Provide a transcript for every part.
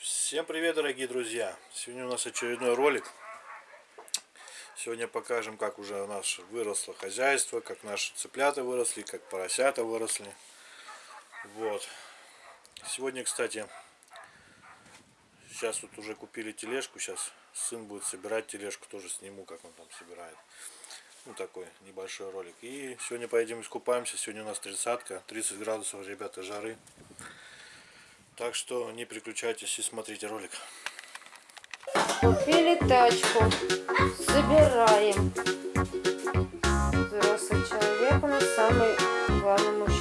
Всем привет, дорогие друзья! Сегодня у нас очередной ролик. Сегодня покажем, как уже у нас выросло хозяйство, как наши цыплята выросли, как поросята выросли. Вот. Сегодня, кстати, сейчас вот уже купили тележку. Сейчас сын будет собирать тележку, тоже сниму, как он там собирает. Ну, такой небольшой ролик. И сегодня поедем искупаемся. Сегодня у нас тридцатка, 30 градусов, ребята, жары. Так что не переключайтесь и смотрите ролик. Купили тачку. Собираем. Взрослый человек у нас самый главный мужчина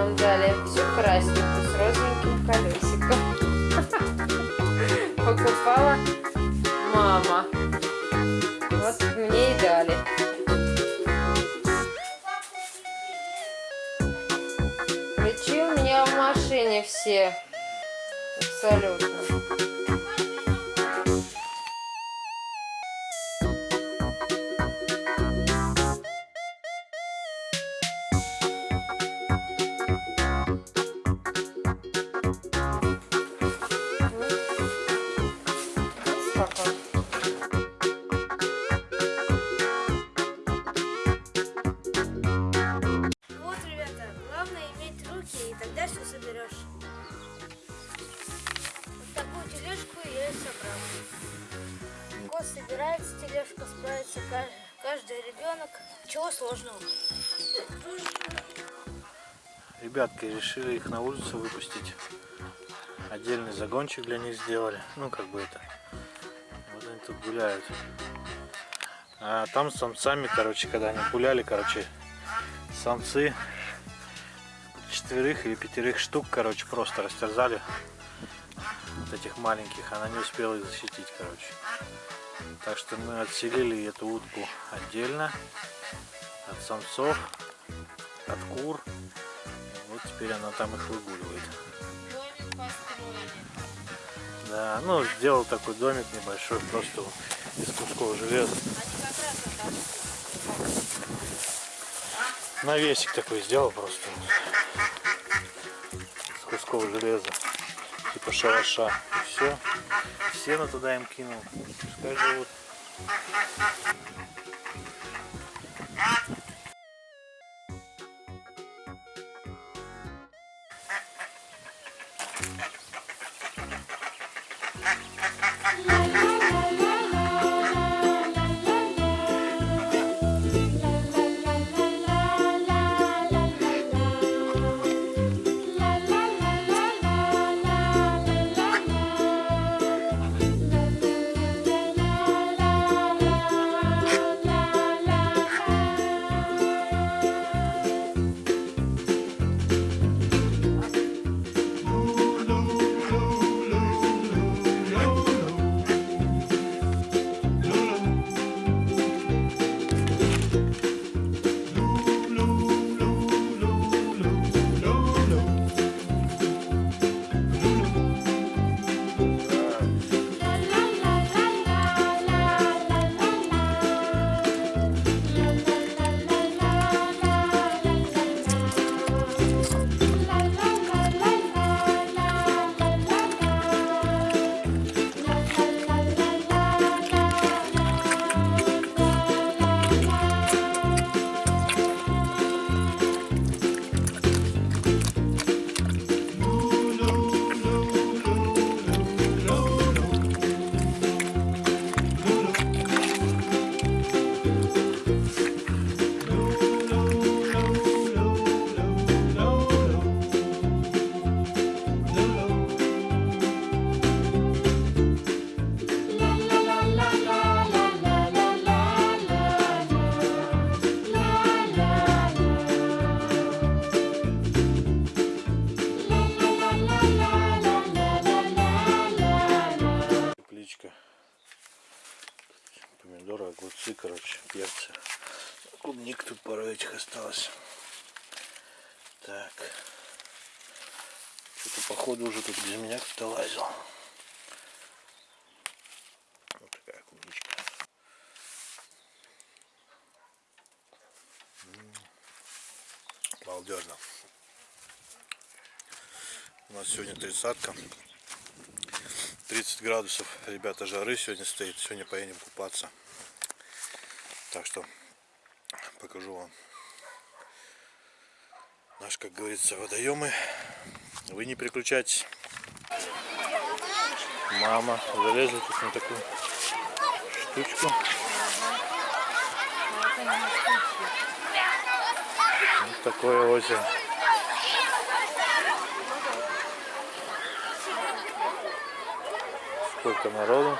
нам дали. Всю красненькую с розовеньким колесиком. Покупала мама. Вот мне и дали. Ключи у меня в машине все. Абсолютно. Собирается, тележка справится каждый, каждый ребенок. Чего сложного? Ребятки решили их на улицу выпустить. Отдельный загончик для них сделали. Ну, как бы это. Вот они тут гуляют. А там с самцами, короче, когда они гуляли, короче, самцы четверых или пятерых штук, короче, просто растерзали вот этих маленьких. Она не успела их защитить, короче. Так что мы отселили эту утку отдельно от самцов, от кур. Вот теперь она там их выгуливает. Да, ну сделал такой домик небольшой, просто из кусков железа. Навесик такой сделал просто. Из кусков железа. Типа шалаша. И все. Сено туда им кинул. Пускай живут. Тепличка. Помидоры, огурцы, короче, перцы. Клубник тут пару этих осталось. Так. Что-то походу уже тут без меня кто-то лазил. Вот такая клубничка. Балдежно. У нас сегодня тридцатка. 30 градусов, ребята, жары сегодня стоит. Сегодня поедем купаться. Так что покажу вам наш, как говорится, водоемы. Вы не переключайтесь. Мама залезла тут на такую штучку. Вот такое озеро. Сколько народу.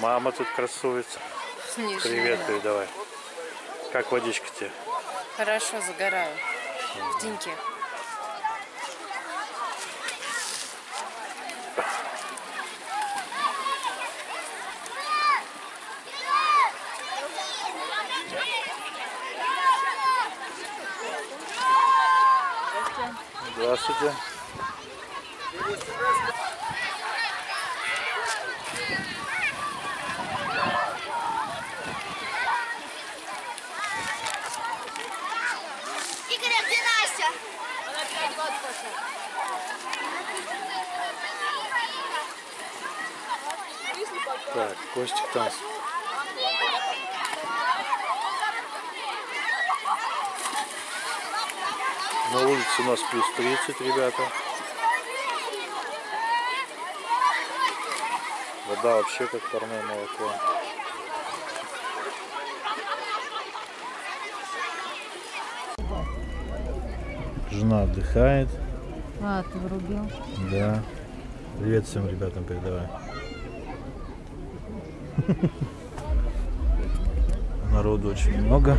Мама тут красуется. Привет передавай. Как водичка тебе? Хорошо, загораю. В деньке. Здравствуйте. Игорь, а где Настя? Так, Костик там. На улице у нас плюс 30, ребята. Вода вообще как парное молоко. Жена отдыхает. А, ты врубил? Да. Привет всем ребятам передавай. Народу очень много.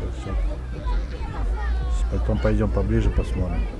Так что сейчас Потом пойдем поближе посмотрим.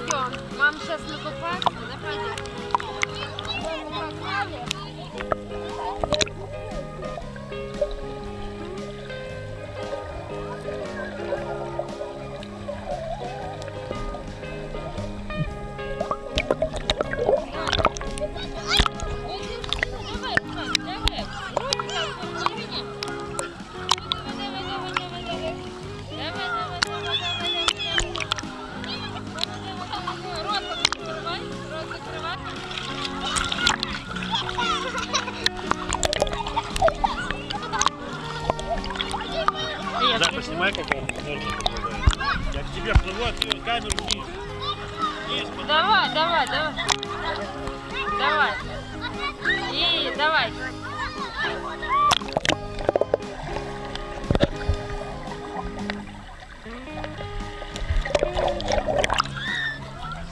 Не пойдем. Мам сейчас накупается, да пойдем. Поснимай, как он энергия попадает. Я к тебе плыву, а ты камеру вниз. Вниз, Давай, давай, давай. Давай. И давай.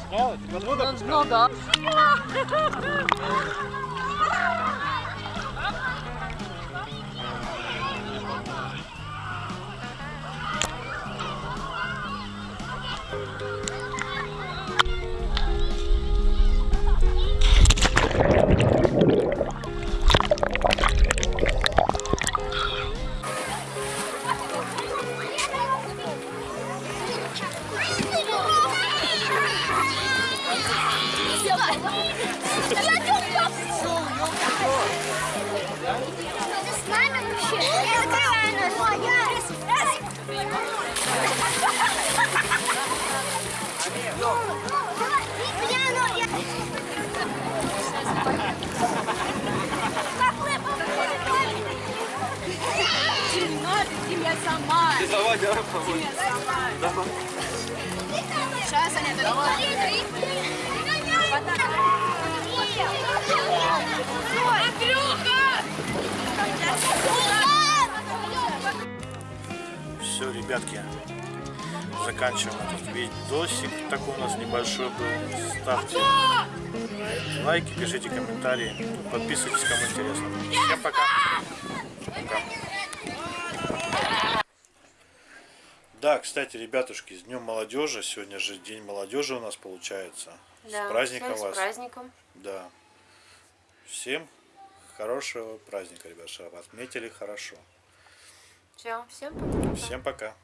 снял это? Подвода Ну да. Все, ребятки, заканчиваем этот видосик. Такой у нас небольшой был. Ставьте лайки, пишите комментарии, подписывайтесь, кому интересно. Всем. Пока. Да, кстати, ребятушки, с Днем молодежи. Сегодня же День молодежи у нас получается. Да, с праздником всем вас. С праздником. Да. Всем хорошего праздника, ребят, чтобы отметили хорошо. Все, всем пока. Всем пока.